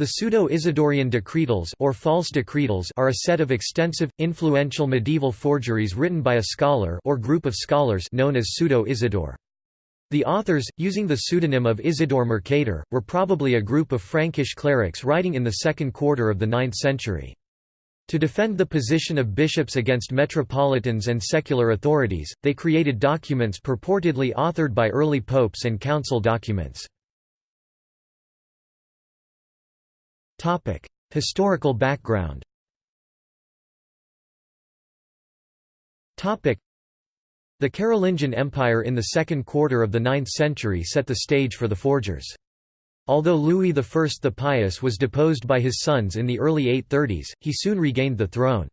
The Pseudo-Isidorian decretals or false decretals are a set of extensive, influential medieval forgeries written by a scholar or group of scholars known as Pseudo-Isidore. The authors, using the pseudonym of Isidore Mercator, were probably a group of Frankish clerics writing in the second quarter of the 9th century. To defend the position of bishops against metropolitans and secular authorities, they created documents purportedly authored by early popes and council documents. Historical background Topic: the Carolingian Empire in the second quarter of the 9th century set the stage for the forgers. Although Louis I the Pious was deposed by his sons in the early 830s, he soon regained the throne.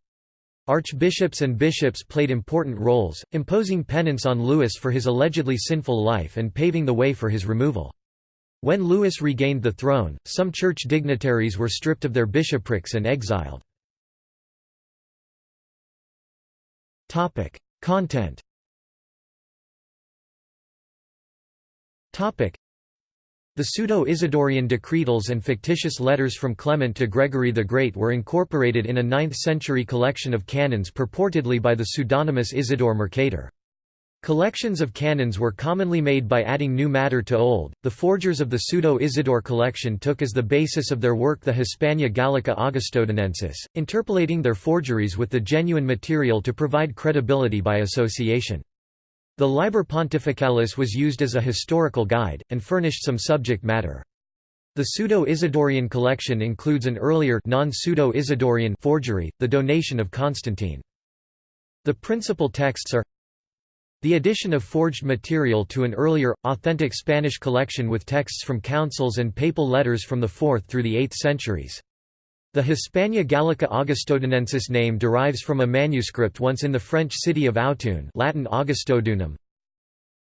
Archbishops and bishops played important roles, imposing penance on Louis for his allegedly sinful life and paving the way for his removal. When Louis regained the throne, some church dignitaries were stripped of their bishoprics and exiled. Content the Pseudo-Isidorian decretals and fictitious letters from Clement to Gregory the Great were incorporated in a 9th-century collection of canons purportedly by the pseudonymous Isidore Mercator. Collections of canons were commonly made by adding new matter to old. The forgers of the Pseudo-Isidore collection took as the basis of their work the Hispania Gallica Augustodunensis, interpolating their forgeries with the genuine material to provide credibility by association. The Liber Pontificalis was used as a historical guide, and furnished some subject matter. The Pseudo-Isidorian collection includes an earlier non-Pseudo-Isidorian forgery, the donation of Constantine. The principal texts are the addition of forged material to an earlier, authentic Spanish collection with texts from councils and papal letters from the 4th through the 8th centuries. The Hispania Gallica Augustodunensis name derives from a manuscript once in the French city of Autun Latin Augustodunum.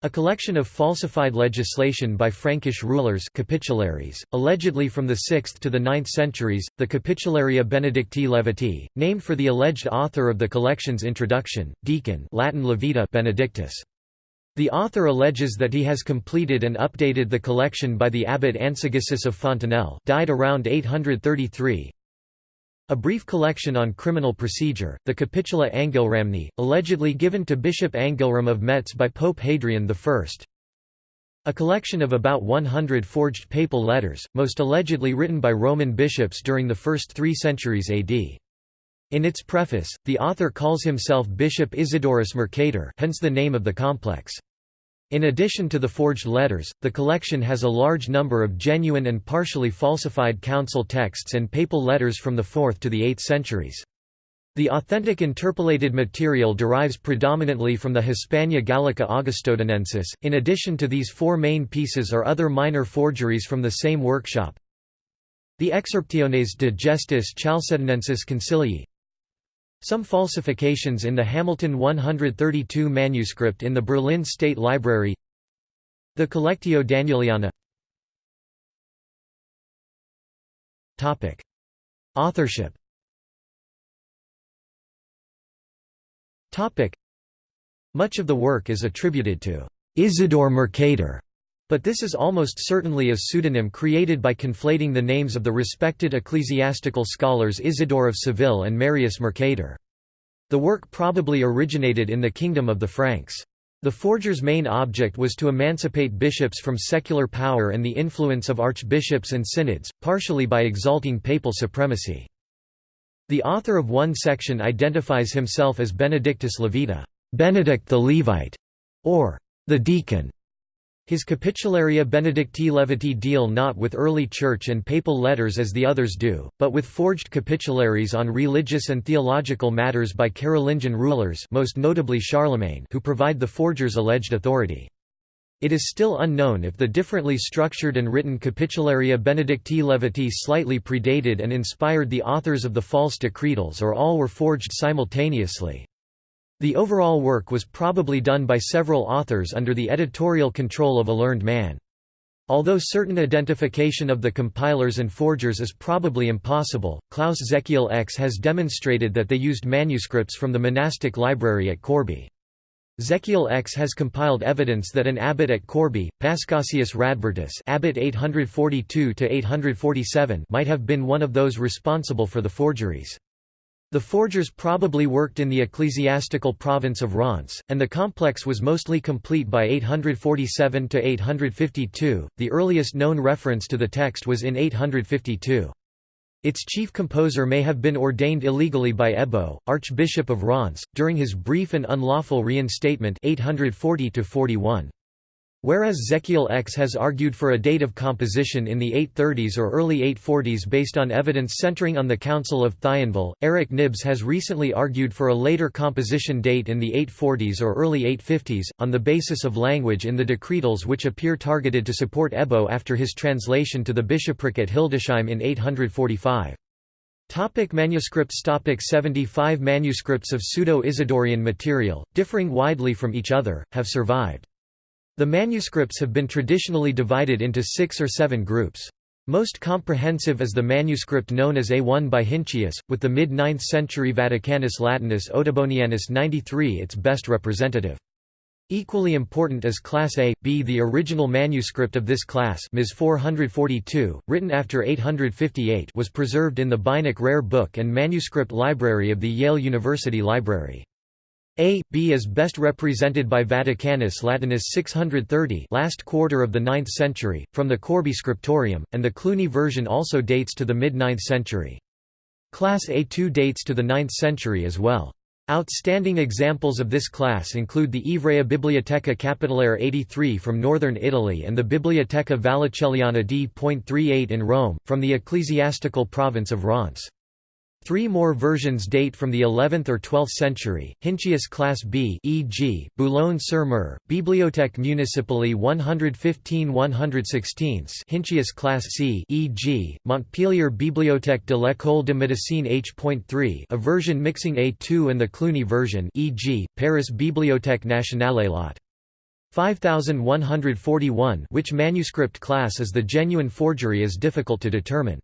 A collection of falsified legislation by Frankish rulers capitularies, allegedly from the 6th to the 9th centuries, the Capitularia Benedicti Leviti, named for the alleged author of the collection's introduction, Deacon Latin Levita Benedictus. The author alleges that he has completed and updated the collection by the abbot Ansegisus of Fontenelle died around 833, a brief collection on criminal procedure, the Capitula Angilramni, allegedly given to Bishop Angilram of Metz by Pope Hadrian I. A collection of about 100 forged papal letters, most allegedly written by Roman bishops during the first three centuries AD. In its preface, the author calls himself Bishop Isidorus Mercator hence the name of the complex. In addition to the forged letters, the collection has a large number of genuine and partially falsified council texts and papal letters from the 4th to the 8th centuries. The authentic interpolated material derives predominantly from the Hispania Gallica Augustodunensis. In addition to these four main pieces are other minor forgeries from the same workshop. The Excerptiones de Gestis Chalcedonensis Concilii, some falsifications in the Hamilton 132 manuscript in the Berlin State Library The Collectio Danieliana Topic. Authorship Topic. Much of the work is attributed to Isidore Mercator, but this is almost certainly a pseudonym created by conflating the names of the respected ecclesiastical scholars Isidore of Seville and Marius Mercator. The work probably originated in the Kingdom of the Franks. The forger's main object was to emancipate bishops from secular power and the influence of archbishops and synods, partially by exalting papal supremacy. The author of one section identifies himself as Benedictus Levita, Benedict the Levite, or the deacon. His Capitularia Benedicti Leviti deal not with early church and papal letters as the others do, but with forged capitularies on religious and theological matters by Carolingian rulers most notably Charlemagne who provide the forger's alleged authority. It is still unknown if the differently structured and written Capitularia Benedicti Leviti slightly predated and inspired the authors of the false decretals or all were forged simultaneously. The overall work was probably done by several authors under the editorial control of a learned man. Although certain identification of the compilers and forgers is probably impossible, Klaus Zechiel-Eckes has demonstrated that they used manuscripts from the monastic library at Corbie. Zechiel-Eckes has compiled evidence that an abbot at Corbie, Paschasius Radbertus abbot 842 might have been one of those responsible for the forgeries. The forgers probably worked in the ecclesiastical province of Reims, and the complex was mostly complete by 847 to 852. The earliest known reference to the text was in 852. Its chief composer may have been ordained illegally by Ebo, Archbishop of Reims, during his brief and unlawful reinstatement 840 -41. Whereas Zechiel-Eckes has argued for a date of composition in the 830s or early 840s based on evidence centering on the Council of Thionville, Eric Knibbs has recently argued for a later composition date in the 840s or early 850s, on the basis of language in the decretals which appear targeted to support Ebo after his translation to the bishopric at Hildesheim in 845. Topic manuscripts Topic 75 manuscripts of Pseudo-Isidorian material, differing widely from each other, have survived. The manuscripts have been traditionally divided into six or seven groups. Most comprehensive is the manuscript known as A1 by Hinschius, with the mid-9th century Vaticanus Latinus Ottobonianus 93 its best representative. Equally important is Class A, B. The original manuscript of this class Ms 442, written after 858 was preserved in the Beinecke Rare Book and Manuscript Library of the Yale University Library. A, B is best represented by Vaticanus Latinus 630 last quarter of the 9th century, from the Corbie Scriptorium, and the Cluny version also dates to the mid-9th century. Class A2 dates to the 9th century as well. Outstanding examples of this class include the Ivrea Biblioteca Capitolare 83 from northern Italy and the Biblioteca Vallicelliana D.38 in Rome, from the ecclesiastical province of Reims. Three more versions date from the 11th or 12th century. Hinschius Class B, e.g., Boulogne-sur-Mer, Bibliothèque municipale 115-116. Hinschius Class C, e.g., Montpellier Bibliothèque de l'École de Médecine H.3, a version mixing A2 and the Cluny version, e.g., Paris Bibliothèque Nationale Lot. 5141 which manuscript class is the genuine forgery is difficult to determine.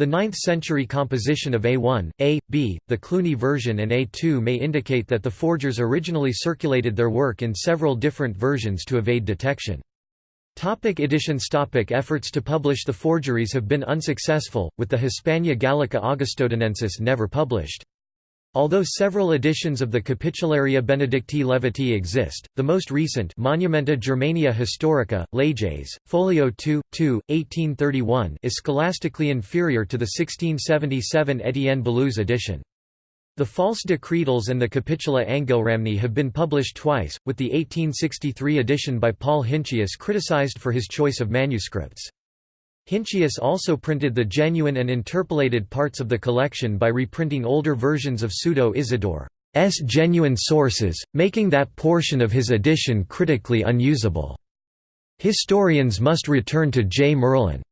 The 9th-century composition of A1, A, B, the Cluny version and A2 may indicate that the forgers originally circulated their work in several different versions to evade detection. Topic editions Topic Efforts to publish the forgeries have been unsuccessful, with the Hispania Gallica Augustodunensis never published. Although several editions of the Capitularia Benedicti Leviti exist, the most recent Monumenta Germaniae Historica, Leges, Folio 2, 2, 1831 is scholastically inferior to the 1677 Étienne Baluze edition. The false decretals and the Capitula Angilramni have been published twice, with the 1863 edition by Paul Hinschius criticized for his choice of manuscripts. Hinschius also printed the genuine and interpolated parts of the collection by reprinting older versions of Pseudo-Isidore's genuine sources, making that portion of his edition critically unusable. Historians must return to J. Merlin's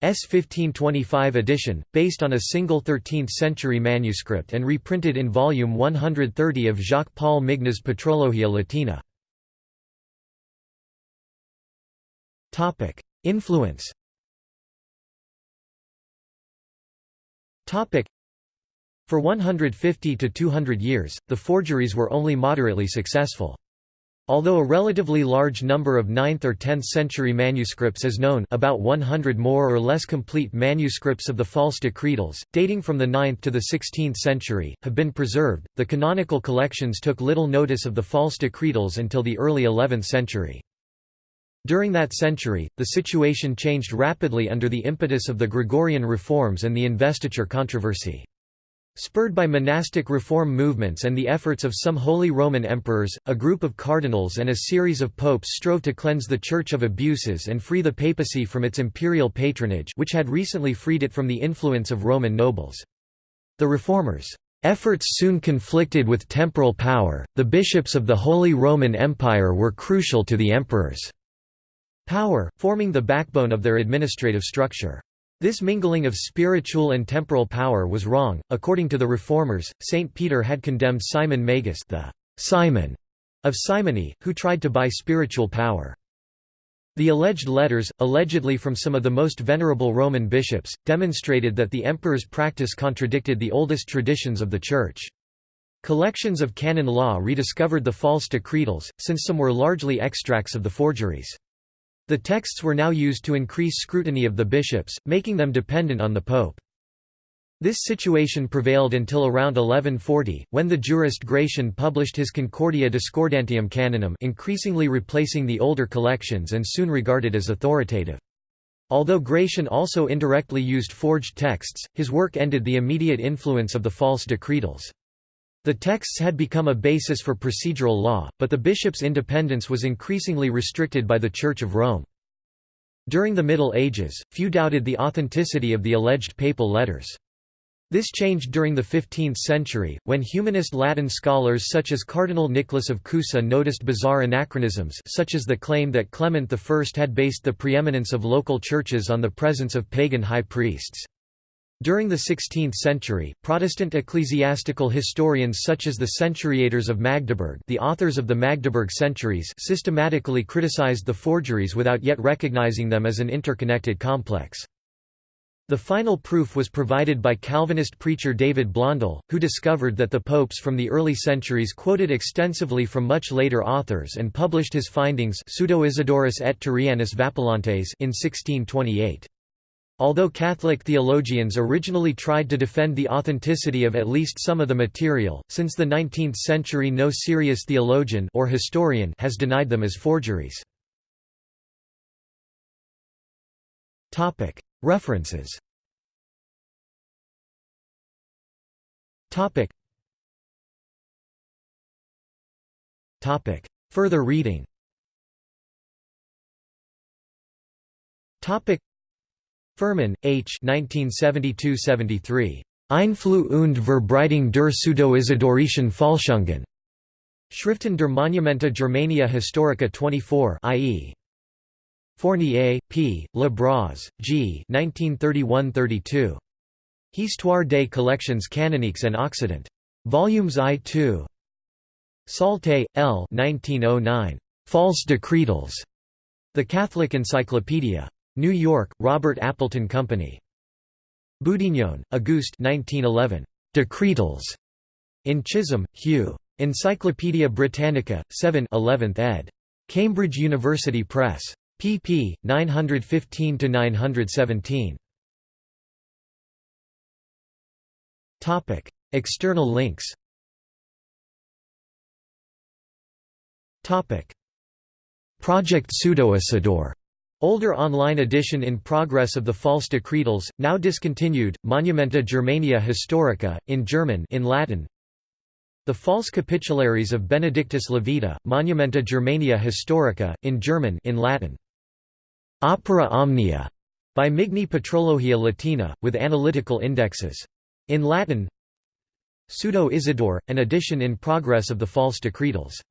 1525 edition, based on a single 13th-century manuscript and reprinted in volume 130 of Jacques-Paul Migne's Patrologia Latina. Influence For 150 to 200 years, the forgeries were only moderately successful. Although a relatively large number of 9th or 10th century manuscripts is known about 100 more or less complete manuscripts of the false decretals, dating from the 9th to the 16th century, have been preserved, the canonical collections took little notice of the false decretals until the early 11th century. During that century, the situation changed rapidly under the impetus of the Gregorian reforms and the investiture controversy. Spurred by monastic reform movements and the efforts of some Holy Roman emperors, a group of cardinals and a series of popes strove to cleanse the Church of abuses and free the papacy from its imperial patronage which had recently freed it from the influence of Roman nobles. The reformers' efforts soon conflicted with temporal power, the bishops of the Holy Roman Empire were crucial to the emperors' power, forming the backbone of their administrative structure. This mingling of spiritual and temporal power was wrong. According to the reformers, Saint Peter had condemned Simon Magus, the Simon of Simony, who tried to buy spiritual power. The alleged letters, allegedly from some of the most venerable Roman bishops, demonstrated that the emperor's practice contradicted the oldest traditions of the Church. Collections of canon law rediscovered the false decretals, since some were largely extracts of the forgeries. The texts were now used to increase scrutiny of the bishops, making them dependent on the pope. This situation prevailed until around 1140, when the jurist Gratian published his Concordia Discordantium Canonum increasingly replacing the older collections and soon regarded as authoritative. Although Gratian also indirectly used forged texts, his work ended the immediate influence of the false decretals. The texts had become a basis for procedural law, but the bishop's independence was increasingly restricted by the Church of Rome. During the Middle Ages, few doubted the authenticity of the alleged papal letters. This changed during the 15th century, when humanist Latin scholars such as Cardinal Nicholas of Cusa noticed bizarre anachronisms such as the claim that Clement I had based the preeminence of local churches on the presence of pagan high priests. During the 16th century, Protestant ecclesiastical historians such as the Centuriators of Magdeburg the authors of the Magdeburg Centuries systematically criticized the forgeries without yet recognizing them as an interconnected complex. The final proof was provided by Calvinist preacher David Blondel, who discovered that the popes from the early centuries quoted extensively from much later authors and published his findings Pseudo-Isidorus et Turrianus Vapulantes in 1628. Although Catholic theologians originally tried to defend the authenticity of at least some of the material, since the 19th century no serious theologian or historian has denied them as forgeries. References Further reading Fuhrmann, H. 1972–73. Einfluss und Verbreitung der Pseudo-Isidorischen Falschungen. Schriften der Monumenta Germaniae Historica 24 i.e. Fournier, P., Le Bras, G. 1931–32. Histoire des collections canoniques en Occident. Volumes I-2. Saltet, L. 1909. False Decretals. The Catholic Encyclopedia. New York, Robert Appleton Company. Boudinhon, Auguste 1911. Decretals. In Chisholm, Hugh. Encyclopædia Britannica, 7 11th ed. Cambridge University Press pp. 915–917. External links Project Pseudo-Isidore Older online edition in progress of the false decretals, now discontinued, Monumenta Germaniae Historica, in German in Latin. The false capitularies of Benedictus Levita, Monumenta Germaniae Historica, in German in Latin. Opera Omnia by Migne Patrologia Latina, with analytical indexes. In Latin Pseudo Isidore, an edition in progress of the false decretals